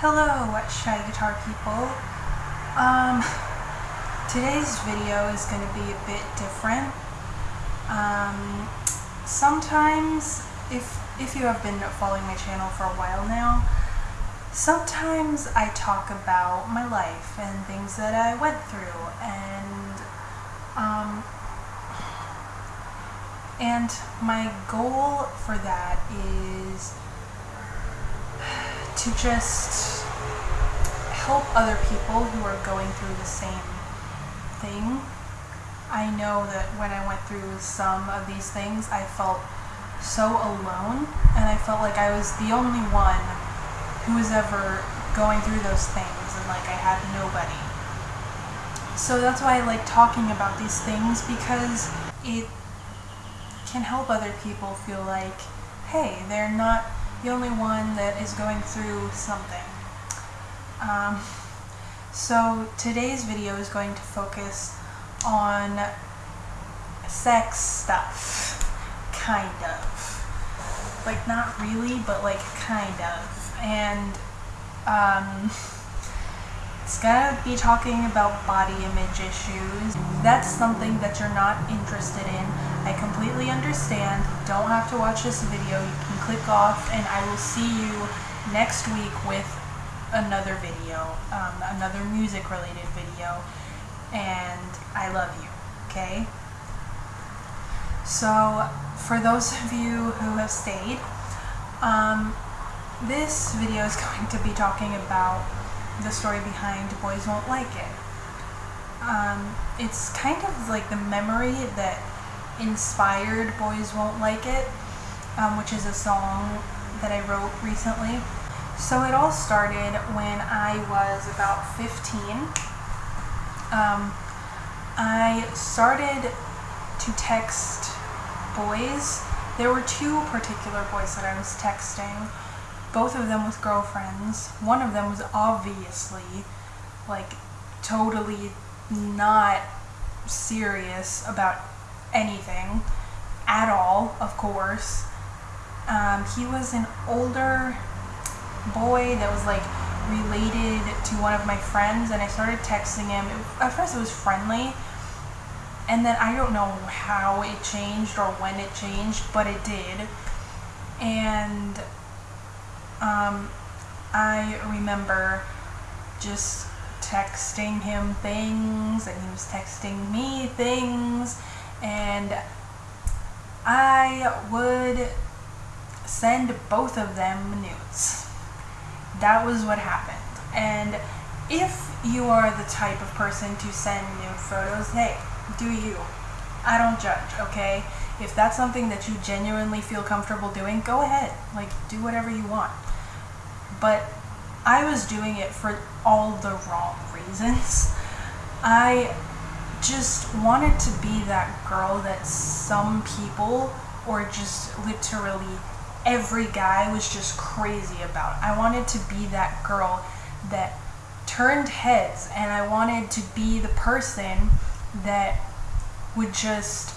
Hello, Shy Guitar people. Um, today's video is going to be a bit different. Um, sometimes, if, if you have been following my channel for a while now, sometimes I talk about my life and things that I went through and, um, and my goal for that is to just help other people who are going through the same thing. I know that when I went through some of these things, I felt so alone, and I felt like I was the only one who was ever going through those things, and like I had nobody. So that's why I like talking about these things because it can help other people feel like, hey, they're not the only one that is going through something. Um, so today's video is going to focus on sex stuff, kind of. Like not really, but like kind of. And um, it's gonna be talking about body image issues. That's something that you're not interested in. I completely understand. Don't have to watch this video. You can click off and I will see you next week with another video, um, another music related video. And I love you, okay? So, for those of you who have stayed, um, this video is going to be talking about the story behind Boys Won't Like It. Um, it's kind of like the memory that inspired Boys Won't Like It, um, which is a song that I wrote recently. So it all started when I was about 15. Um, I started to text boys. There were two particular boys that I was texting, both of them with girlfriends. One of them was obviously like totally not serious about anything at all, of course. Um, he was an older boy that was like related to one of my friends, and I started texting him. At first, it was friendly, and then I don't know how it changed or when it changed, but it did. And um, I remember just texting him things, and he was texting me things and I would send both of them nudes. That was what happened. And if you are the type of person to send nude photos, hey, do you. I don't judge, okay? If that's something that you genuinely feel comfortable doing, go ahead. Like, do whatever you want. But I was doing it for all the wrong reasons. I just wanted to be that girl that some people, or just literally every guy, was just crazy about. I wanted to be that girl that turned heads, and I wanted to be the person that would just,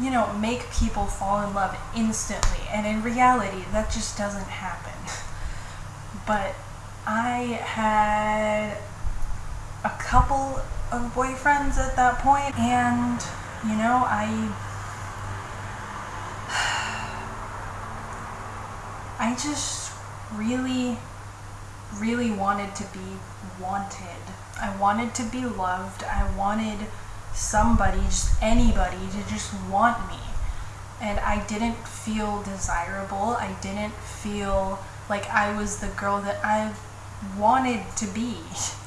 you know, make people fall in love instantly. And in reality, that just doesn't happen. But I had a couple of boyfriends at that point, and you know, I I just really, really wanted to be wanted. I wanted to be loved. I wanted somebody, just anybody, to just want me. And I didn't feel desirable. I didn't feel like I was the girl that I wanted to be.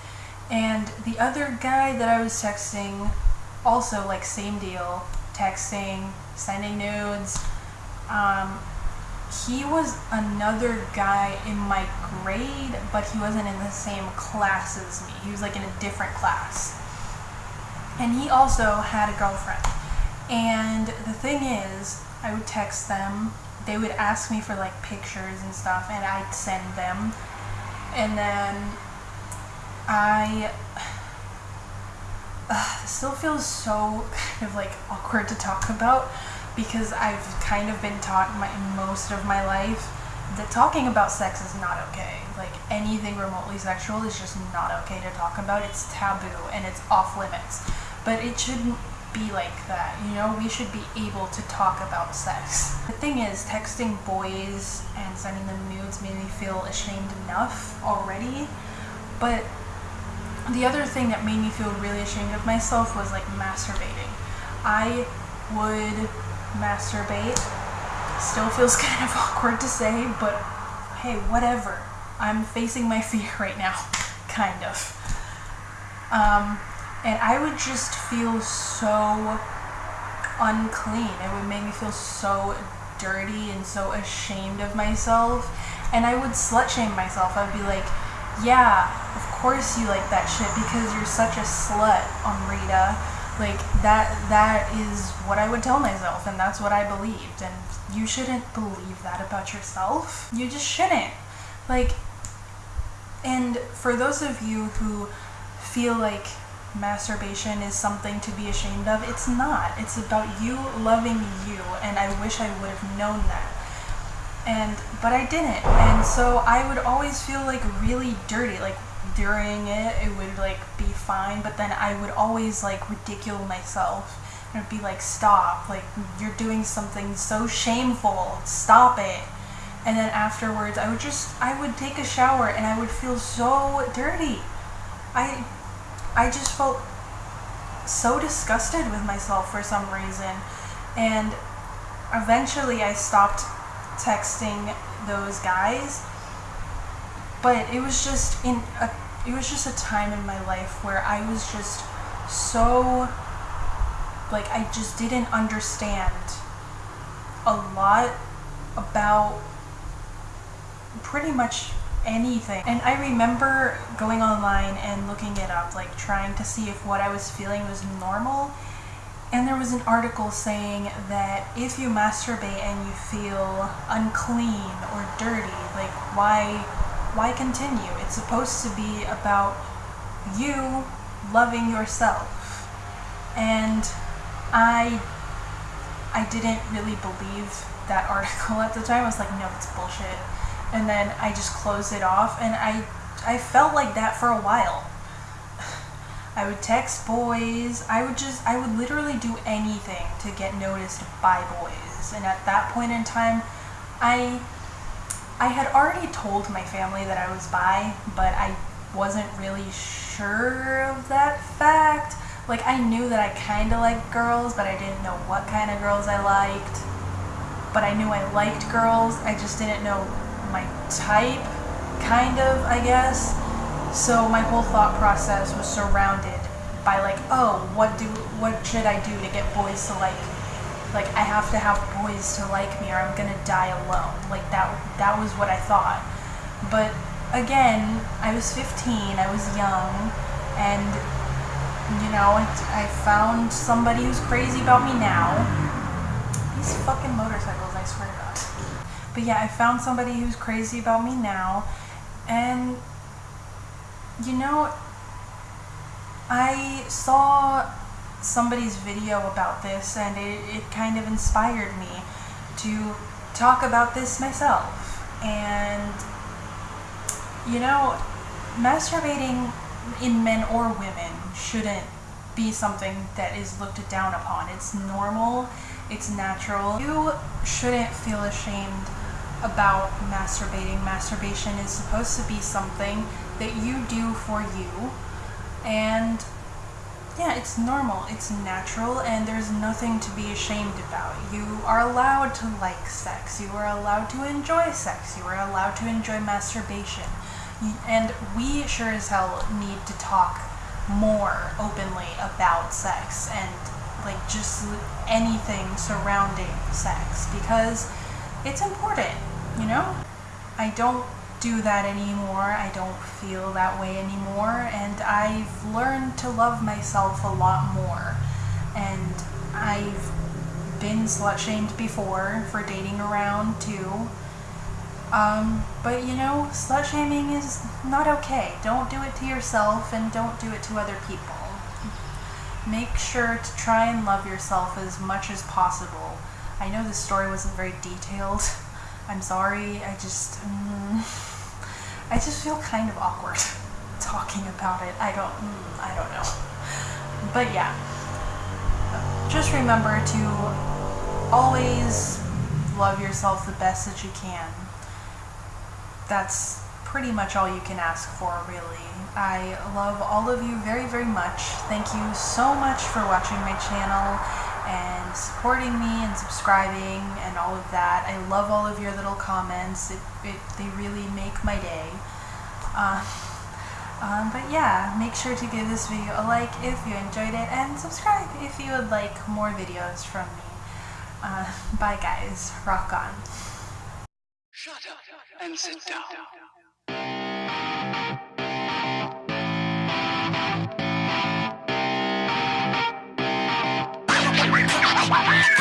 And the other guy that I was texting, also like same deal, texting, sending nudes. Um, he was another guy in my grade, but he wasn't in the same class as me. He was like in a different class. And he also had a girlfriend. And the thing is, I would text them, they would ask me for like pictures and stuff, and I'd send them. And then I uh, still feels so kind of like awkward to talk about because I've kind of been taught my most of my life that talking about sex is not okay. Like anything remotely sexual is just not okay to talk about. It's taboo and it's off limits. But it shouldn't be like that, you know? We should be able to talk about sex. The thing is, texting boys and sending them nudes made me feel ashamed enough already. But the other thing that made me feel really ashamed of myself was like masturbating. I would masturbate. Still feels kind of awkward to say, but hey, whatever. I'm facing my fear right now, kind of. Um, and I would just feel so unclean. It would make me feel so dirty and so ashamed of myself. And I would slut shame myself. I'd be like, yeah, of course you like that shit because you're such a slut, Amrita. Like that that is what I would tell myself and that's what I believed and you shouldn't believe that about yourself. You just shouldn't. Like and for those of you who feel like masturbation is something to be ashamed of, it's not. It's about you loving you, and I wish I would have known that. And but I didn't, and so I would always feel like really dirty. Like during it, it would like be fine, but then I would always like ridicule myself. And be like, stop, like you're doing something so shameful, stop it. And then afterwards, I would just, I would take a shower and I would feel so dirty. I I just felt so disgusted with myself for some reason. And eventually I stopped texting those guys. But it was just in a it was just a time in my life where I was just so like I just didn't understand a lot about pretty much anything. And I remember going online and looking it up, like trying to see if what I was feeling was normal. And there was an article saying that if you masturbate and you feel unclean or dirty, like why why continue? It's supposed to be about you loving yourself. And I I didn't really believe that article at the time. I was like, no, it's bullshit and then I just closed it off and I I felt like that for a while. I would text boys. I would just I would literally do anything to get noticed by boys. And at that point in time, I I had already told my family that I was bi, but I wasn't really sure of that fact. Like I knew that I kind of liked girls, but I didn't know what kind of girls I liked. But I knew I liked girls. I just didn't know my type, kind of, I guess. So my whole thought process was surrounded by like, oh, what do what should I do to get boys to like like I have to have boys to like me or I'm gonna die alone. Like that that was what I thought. But again, I was 15, I was young, and you know, I found somebody who's crazy about me now. These fucking motorcycles, I swear to God. But yeah, I found somebody who's crazy about me now. And, you know, I saw somebody's video about this and it, it kind of inspired me to talk about this myself. And, you know, masturbating in men or women shouldn't be something that is looked down upon. It's normal, it's natural. You shouldn't feel ashamed about masturbating. Masturbation is supposed to be something that you do for you. And yeah, it's normal, it's natural, and there's nothing to be ashamed about. You are allowed to like sex, you are allowed to enjoy sex, you are allowed to enjoy masturbation. And we sure as hell need to talk more openly about sex and like just anything surrounding sex because it's important you know? I don't do that anymore. I don't feel that way anymore. And I've learned to love myself a lot more. And I've been slut shamed before for dating around too. Um, but you know, slut shaming is not okay. Don't do it to yourself and don't do it to other people. Make sure to try and love yourself as much as possible. I know this story wasn't very detailed. I'm sorry. I just, mm, I just feel kind of awkward talking about it. I don't, mm, I don't know. But yeah, just remember to always love yourself the best that you can. That's pretty much all you can ask for, really. I love all of you very, very much. Thank you so much for watching my channel and supporting me and subscribing and all of that. I love all of your little comments. It, it, they really make my day. Uh, um, but yeah, make sure to give this video a like if you enjoyed it and subscribe if you would like more videos from me. Uh, bye guys. Rock on. Shut up and sit down. Bye-bye.